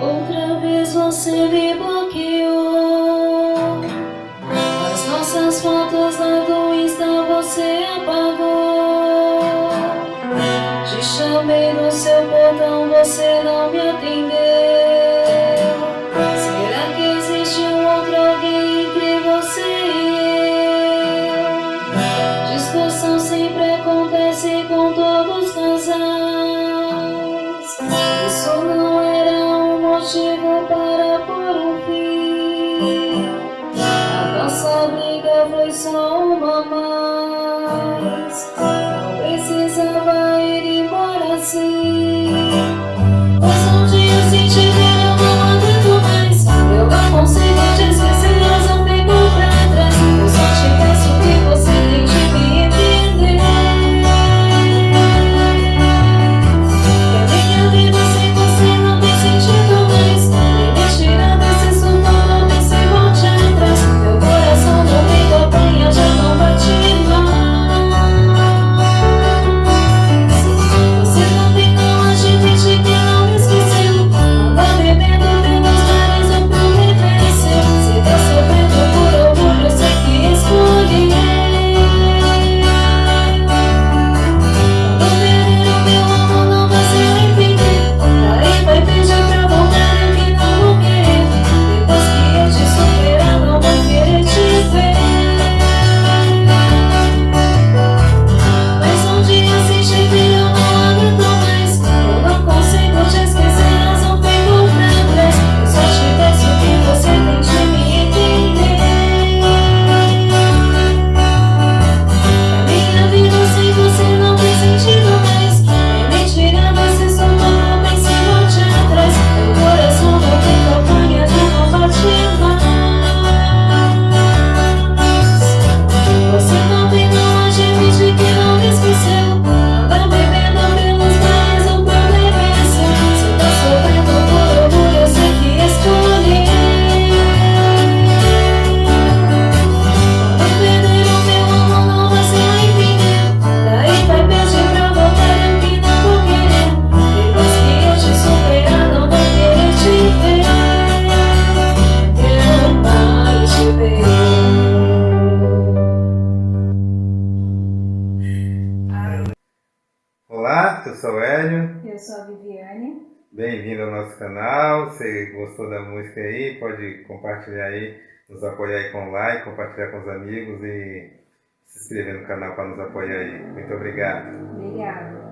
Outra vez você me bloqueou. As nossas fotos lá do Insta você apagou. Te chamei no seu portão, você não me atendeu. so mama Eu sou o Hélio. Eu sou a Viviane. Bem-vindo ao nosso canal. Se gostou da música aí, pode compartilhar aí, nos apoiar aí com like, compartilhar com os amigos e se inscrever no canal para nos apoiar aí. Muito obrigado. Obrigado.